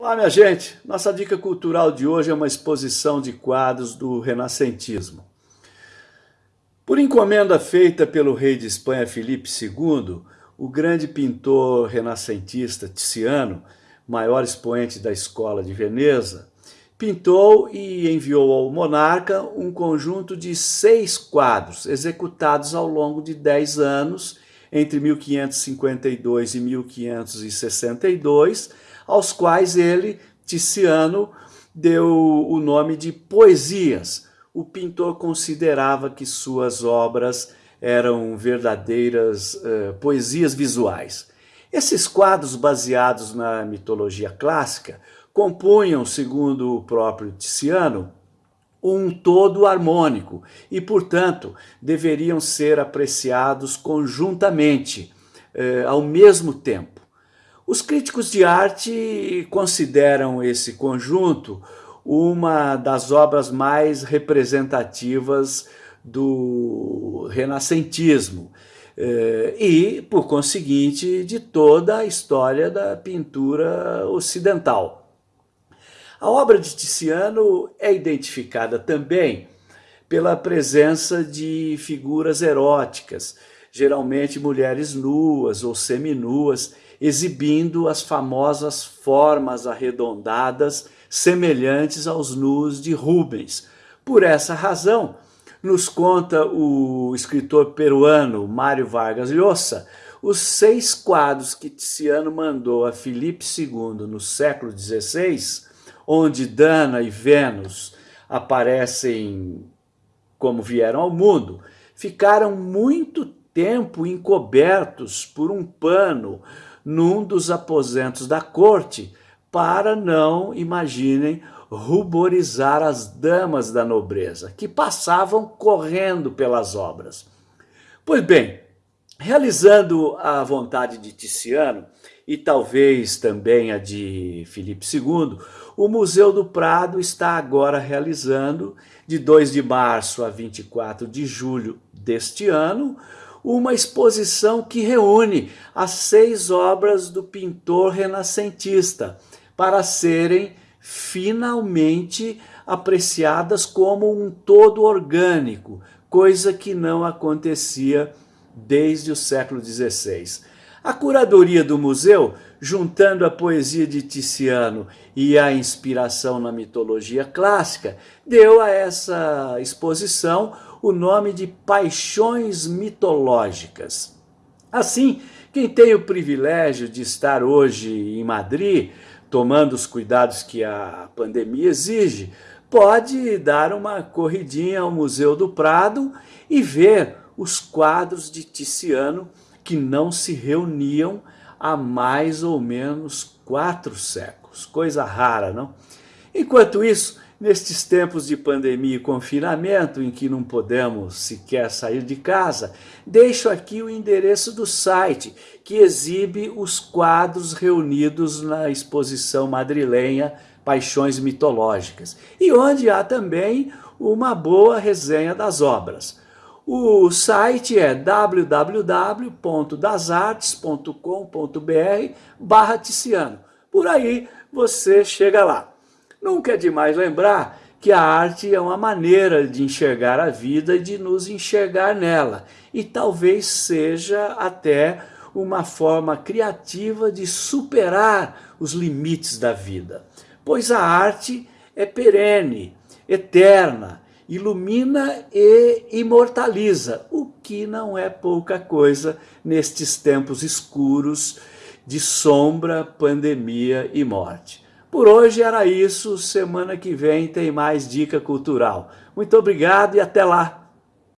Olá, minha gente! Nossa dica cultural de hoje é uma exposição de quadros do renascentismo. Por encomenda feita pelo rei de Espanha Filipe II, o grande pintor renascentista Tiziano, maior expoente da escola de Veneza, pintou e enviou ao monarca um conjunto de seis quadros executados ao longo de dez anos, entre 1552 e 1562, aos quais ele, Tiziano, deu o nome de poesias. O pintor considerava que suas obras eram verdadeiras uh, poesias visuais. Esses quadros baseados na mitologia clássica compunham, segundo o próprio Tiziano, um todo harmônico e, portanto, deveriam ser apreciados conjuntamente, eh, ao mesmo tempo. Os críticos de arte consideram esse conjunto uma das obras mais representativas do renascentismo eh, e, por conseguinte, de toda a história da pintura ocidental. A obra de Tiziano é identificada também pela presença de figuras eróticas, geralmente mulheres nuas ou seminuas, exibindo as famosas formas arredondadas semelhantes aos nus de Rubens. Por essa razão, nos conta o escritor peruano Mário Vargas Llosa, os seis quadros que Tiziano mandou a Filipe II no século XVI, onde Dana e Vênus aparecem como vieram ao mundo, ficaram muito tempo encobertos por um pano num dos aposentos da corte, para não, imaginem, ruborizar as damas da nobreza, que passavam correndo pelas obras. Pois bem, realizando a vontade de Tiziano, e talvez também a de Filipe II, o Museu do Prado está agora realizando, de 2 de março a 24 de julho deste ano, uma exposição que reúne as seis obras do pintor renascentista para serem finalmente apreciadas como um todo orgânico, coisa que não acontecia desde o século XVI. A curadoria do museu, juntando a poesia de Tiziano e a inspiração na mitologia clássica, deu a essa exposição o nome de paixões mitológicas. Assim, quem tem o privilégio de estar hoje em Madrid, tomando os cuidados que a pandemia exige, pode dar uma corridinha ao Museu do Prado e ver os quadros de Tiziano que não se reuniam há mais ou menos quatro séculos. Coisa rara, não? Enquanto isso, Nestes tempos de pandemia e confinamento, em que não podemos sequer sair de casa, deixo aqui o endereço do site, que exibe os quadros reunidos na exposição madrilenha Paixões Mitológicas, e onde há também uma boa resenha das obras. O site é www.dasartes.com.br barra Ticiano. Por aí você chega lá. Nunca é demais lembrar que a arte é uma maneira de enxergar a vida e de nos enxergar nela. E talvez seja até uma forma criativa de superar os limites da vida. Pois a arte é perene, eterna, ilumina e imortaliza, o que não é pouca coisa nestes tempos escuros de sombra, pandemia e morte. Por hoje era isso, semana que vem tem mais dica cultural. Muito obrigado e até lá!